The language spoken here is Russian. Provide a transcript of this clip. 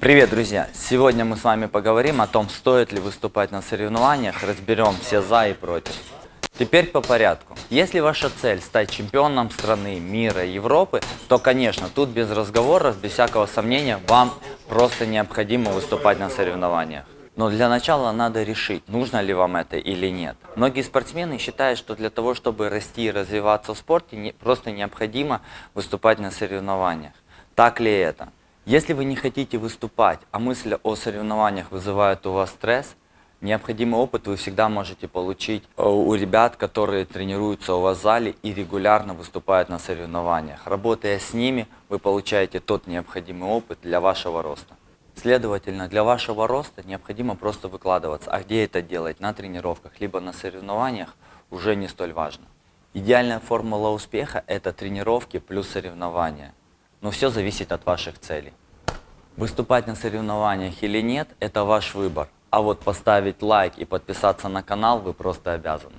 Привет, друзья! Сегодня мы с вами поговорим о том, стоит ли выступать на соревнованиях, разберем все за и против. Теперь по порядку. Если ваша цель стать чемпионом страны, мира, Европы, то, конечно, тут без разговоров, без всякого сомнения, вам просто необходимо выступать на соревнованиях. Но для начала надо решить, нужно ли вам это или нет. Многие спортсмены считают, что для того, чтобы расти и развиваться в спорте, просто необходимо выступать на соревнованиях. Так ли это? Если вы не хотите выступать, а мысль о соревнованиях вызывает у вас стресс, необходимый опыт вы всегда можете получить э, у ребят, которые тренируются у вас в зале и регулярно выступают на соревнованиях. Работая с ними, вы получаете тот необходимый опыт для вашего роста. Следовательно, для вашего роста необходимо просто выкладываться. А где это делать? На тренировках, либо на соревнованиях, уже не столь важно. Идеальная формула успеха – это тренировки плюс соревнования. Но все зависит от ваших целей. Выступать на соревнованиях или нет – это ваш выбор. А вот поставить лайк и подписаться на канал вы просто обязаны.